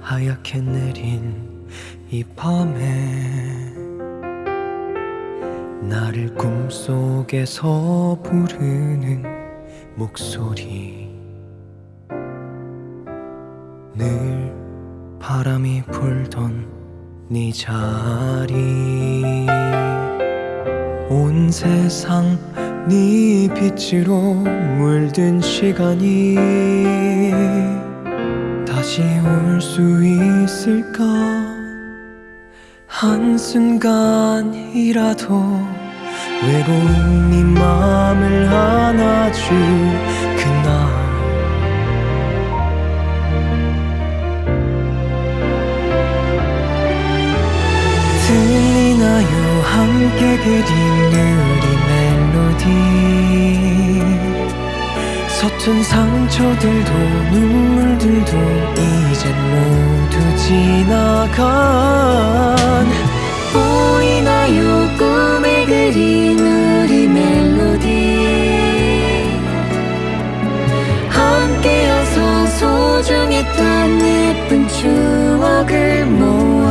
하얗게 내린 이 밤에 나를 꿈속에서 부르는 목소리. 늘 바람이 불던 네 자리. 온 세상 네 빛으로 물든 시간이 다시 올 수 있을까? 한순간이라도 외로운 네 맘을 안아줄 그날. 들리나요? 함께 그린 우리 멜로디. 서툰 상처들도 눈 지나간 보이나요 꿈에 그린 우리 멜로디. 함께여서 소중했던 예쁜 추억을 모아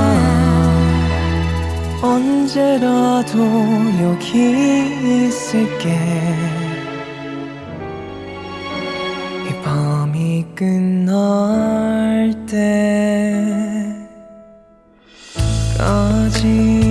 언제라도 여기 있을게. 이 밤이 끝날 때 까지